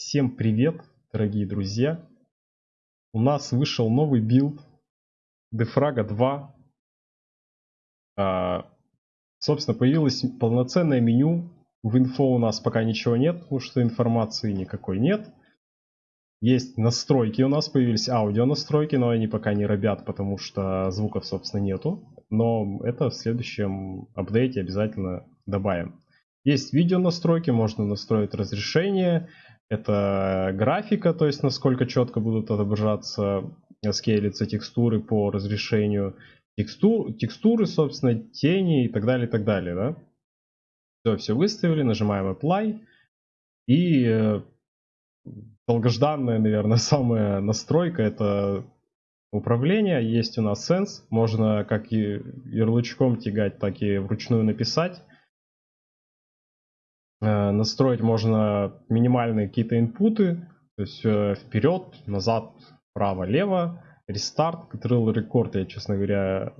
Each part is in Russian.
Всем привет, дорогие друзья! У нас вышел новый билд Дефрага 2. А, собственно, появилось полноценное меню. В инфо у нас пока ничего нет, потому что информации никакой нет. Есть настройки у нас, появились аудио настройки, но они пока не робят, потому что звуков, собственно, нету. Но это в следующем апдейте обязательно добавим. Есть видео настройки, можно настроить разрешение. Это графика, то есть насколько четко будут отображаться, скейлиться текстуры по разрешению. Текстур, текстуры, собственно, тени и так далее, и так далее, да. Все, все выставили, нажимаем Apply. И э, долгожданная, наверное, самая настройка это управление. Есть у нас Sense, можно как и ярлычком тягать, так и вручную написать. Э, настроить можно минимальные какие-то инпуты, то есть э, вперед, назад, право, лево, рестарт, Control Record, я, честно говоря,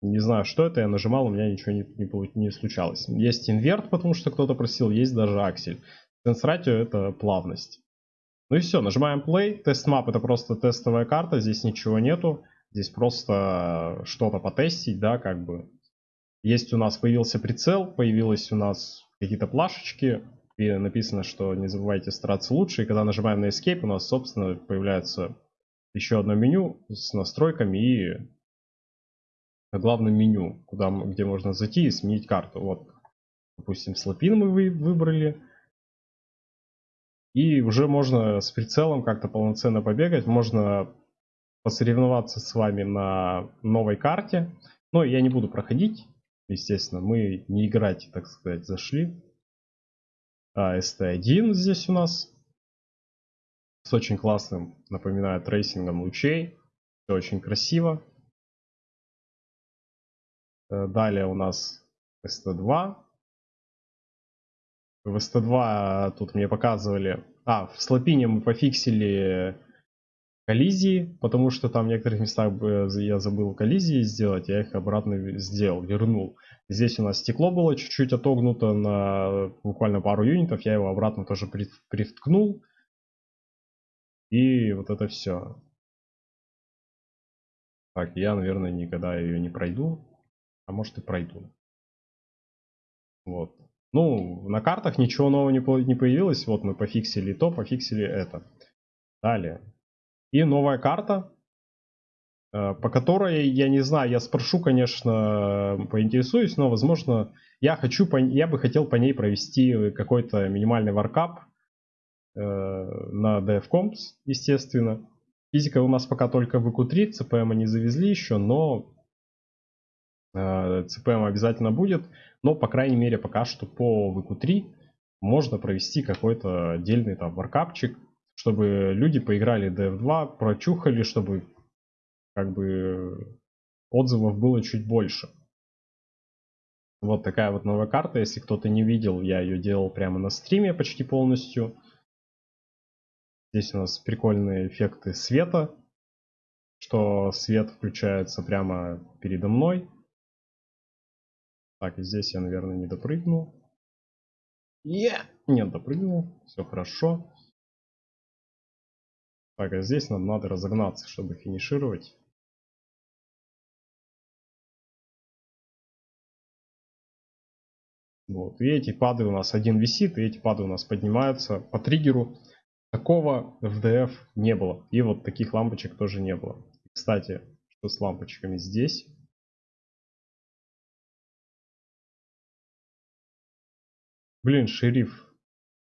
не знаю, что это, я нажимал, у меня ничего не, не, не случалось. Есть инверт, потому что кто-то просил, есть даже аксель. Sense это плавность. Ну и все, нажимаем play. Тест map это просто тестовая карта, здесь ничего нету. Здесь просто что-то потестить, да, как бы. Есть у нас, появился прицел, появилась у нас какие-то плашечки, и написано, что не забывайте стараться лучше. И когда нажимаем на Escape, у нас, собственно, появляется еще одно меню с настройками и главным меню, куда, где можно зайти и сменить карту. Вот, допустим, слопин мы выбрали. И уже можно с прицелом как-то полноценно побегать. Можно посоревноваться с вами на новой карте. Но я не буду проходить. Естественно, мы не играть, так сказать, зашли. А, ST1 здесь у нас. С очень классным, напоминаю, трейсингом лучей. Все очень красиво. Э, далее у нас ST2. В ST2 тут мне показывали... А, в слопине мы пофиксили коллизии, потому что там в некоторых местах я забыл коллизии сделать, я их обратно сделал, вернул. Здесь у нас стекло было чуть-чуть отогнуто на буквально пару юнитов, я его обратно тоже привткнул. И вот это все. Так, я, наверное, никогда ее не пройду, а может и пройду. Вот. Ну, на картах ничего нового не появилось, вот мы пофиксили то, пофиксили это. Далее. И новая карта, по которой, я не знаю, я спрошу, конечно, поинтересуюсь, но, возможно, я хочу, я бы хотел по ней провести какой-то минимальный варкап э, на DFComps, естественно. Физика у нас пока только в EQ3, CPM не завезли еще, но CPM э, обязательно будет. Но, по крайней мере, пока что по VQ3 можно провести какой-то отдельный там варкапчик, чтобы люди поиграли DF2, прочухали, чтобы как бы отзывов было чуть больше. Вот такая вот новая карта. Если кто-то не видел, я ее делал прямо на стриме почти полностью. Здесь у нас прикольные эффекты света, что свет включается прямо передо мной. Так, и здесь я, наверное, не допрыгнул. Yeah! Нет, допрыгнул. Все хорошо. Так, а здесь нам надо разогнаться, чтобы финишировать. Вот. И эти пады у нас один висит, и эти пады у нас поднимаются по триггеру. Такого в DF не было. И вот таких лампочек тоже не было. Кстати, что с лампочками здесь? Блин, шериф.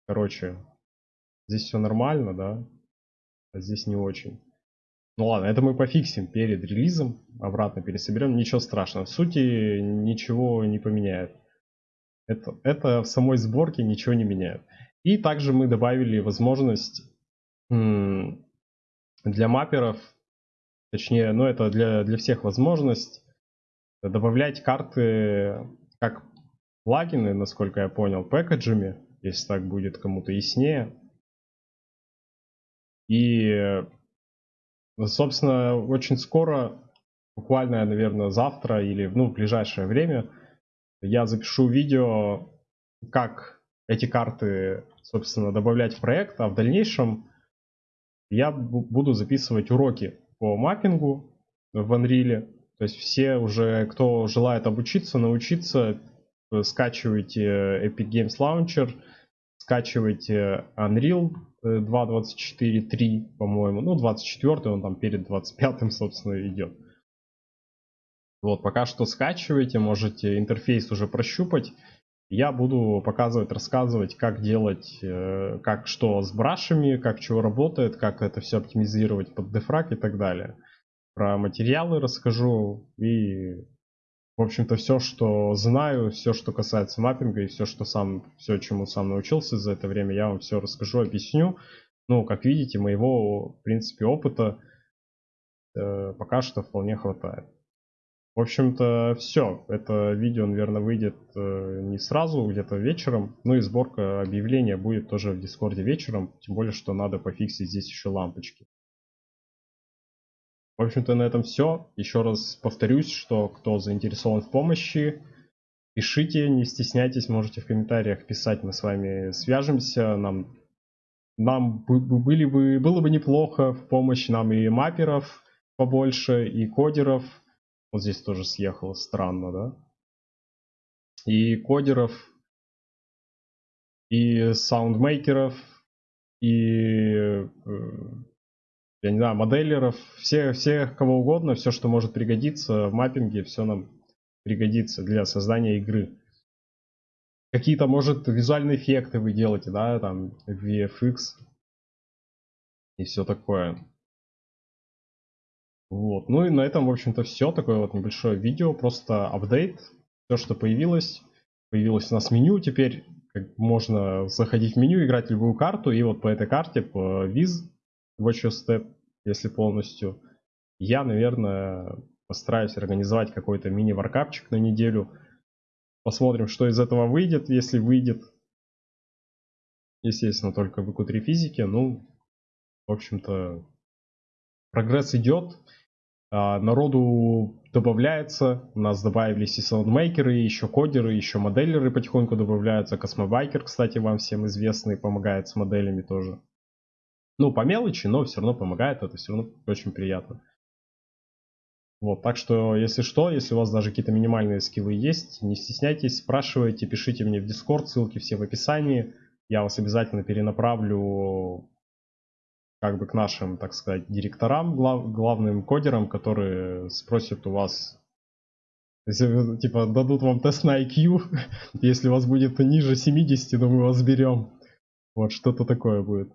Короче, здесь все нормально, да? а здесь не очень. Ну ладно, это мы пофиксим перед релизом, обратно пересоберем, ничего страшного. В сути ничего не поменяет. Это, это в самой сборке ничего не меняет. И также мы добавили возможность для мапперов, точнее, ну это для, для всех возможность добавлять карты как плагины, насколько я понял, пэкэджами, если так будет кому-то яснее. И, собственно, очень скоро, буквально, наверное, завтра или ну, в ближайшее время, я запишу видео, как эти карты, собственно, добавлять в проект, а в дальнейшем я буду записывать уроки по маппингу в Unreal. То есть все уже, кто желает обучиться, научиться, э, скачивайте Epic Games Launcher, скачивайте Unreal 2.24.3, э, по-моему. Ну, 24 он там перед 25 собственно, идет. Вот, пока что скачивайте, можете интерфейс уже прощупать. Я буду показывать, рассказывать, как делать, э, как что с брашами, как чего работает, как это все оптимизировать под дефраг и так далее. Про материалы расскажу и, в общем-то, все, что знаю, все, что касается маппинга и все, что сам, все, чему сам научился за это время, я вам все расскажу, объясню. Ну, как видите, моего, в принципе, опыта э, пока что вполне хватает. В общем-то, все. Это видео, наверное, выйдет э, не сразу, где-то вечером. Ну и сборка объявления будет тоже в Дискорде вечером. Тем более, что надо пофиксить здесь еще лампочки. В общем-то, на этом все. Еще раз повторюсь, что кто заинтересован в помощи, пишите, не стесняйтесь, можете в комментариях писать, мы с вами свяжемся. Нам, нам были бы, было бы неплохо в помощь нам и мапперов побольше, и кодеров. Вот здесь тоже съехало, странно, да? И кодеров, и саундмейкеров, и, э, я не знаю, моделеров, все, всех кого угодно, все, что может пригодиться в маппинге, все нам пригодится для создания игры. Какие-то, может, визуальные эффекты вы делаете, да, там, VFX и все такое. Вот. Ну и на этом, в общем-то, все. Такое вот небольшое видео, просто апдейт. Все, что появилось. Появилось у нас меню. Теперь можно заходить в меню, играть любую карту. И вот по этой карте, по Viz, Watch Your Step, если полностью, я, наверное, постараюсь организовать какой-то мини-варкапчик на неделю. Посмотрим, что из этого выйдет, если выйдет. Естественно, только VQ3 физики. Ну, в общем-то, прогресс идет. А, народу добавляется. У нас добавились и саундмейкеры, и еще кодеры, еще моделеры потихоньку добавляются. Космобайкер, кстати, вам всем известный, помогает с моделями тоже. Ну, по мелочи, но все равно помогает, это все равно очень приятно. Вот, так что, если что, если у вас даже какие-то минимальные скиллы есть, не стесняйтесь, спрашивайте, пишите мне в Discord, ссылки все в описании. Я вас обязательно перенаправлю как бы к нашим, так сказать, директорам, глав, главным кодерам, которые спросят у вас, если, типа, дадут вам тест на IQ, если у вас будет ниже 70, то мы вас берем. Вот, что-то такое будет.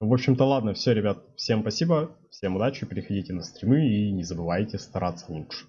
В общем-то, ладно, все, ребят, всем спасибо, всем удачи, переходите на стримы и не забывайте стараться лучше.